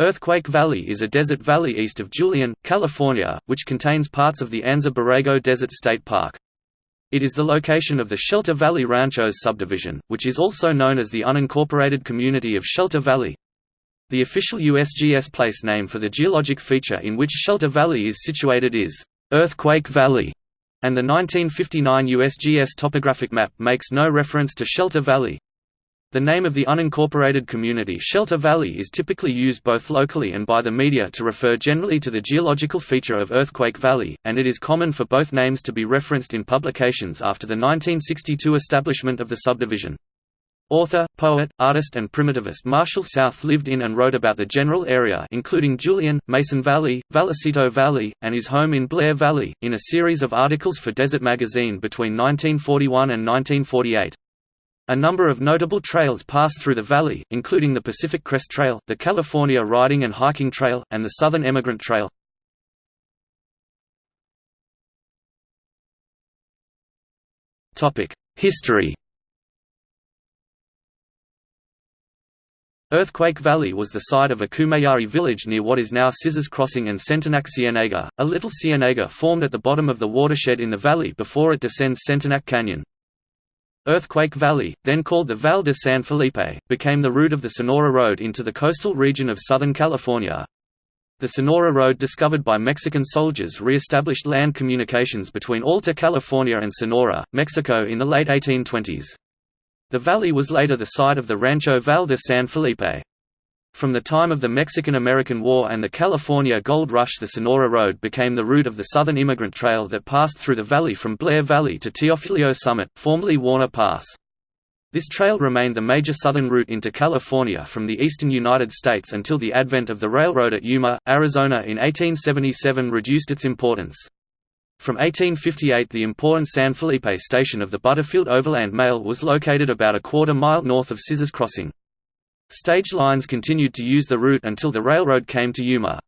Earthquake Valley is a desert valley east of Julian, California, which contains parts of the Anza Borrego Desert State Park. It is the location of the Shelter Valley Ranchos subdivision, which is also known as the unincorporated community of Shelter Valley. The official USGS place name for the geologic feature in which Shelter Valley is situated is Earthquake Valley, and the 1959 USGS topographic map makes no reference to Shelter Valley. The name of the unincorporated community Shelter Valley is typically used both locally and by the media to refer generally to the geological feature of Earthquake Valley, and it is common for both names to be referenced in publications after the 1962 establishment of the subdivision. Author, poet, artist and primitivist Marshall South lived in and wrote about the general area including Julian, Mason Valley, Vallecito Valley, and his home in Blair Valley, in a series of articles for Desert Magazine between 1941 and 1948. A number of notable trails pass through the valley, including the Pacific Crest Trail, the California Riding and Hiking Trail, and the Southern Emigrant Trail. History Earthquake Valley was the site of a Kumeyaay village near what is now Scissors Crossing and Sentenac Cienega, a little cienega formed at the bottom of the watershed in the valley before it descends Sentenac Canyon. Earthquake Valley, then called the Val de San Felipe, became the route of the Sonora Road into the coastal region of Southern California. The Sonora Road discovered by Mexican soldiers re-established land communications between Alta California and Sonora, Mexico in the late 1820s. The valley was later the site of the Rancho Val de San Felipe. From the time of the Mexican–American War and the California Gold Rush the Sonora Road became the route of the Southern Emigrant Trail that passed through the valley from Blair Valley to Teofulio Summit, formerly Warner Pass. This trail remained the major southern route into California from the eastern United States until the advent of the railroad at Yuma, Arizona in 1877 reduced its importance. From 1858 the important San Felipe station of the Butterfield Overland Mail was located about a quarter mile north of Scissors Crossing. Stage lines continued to use the route until the railroad came to Yuma.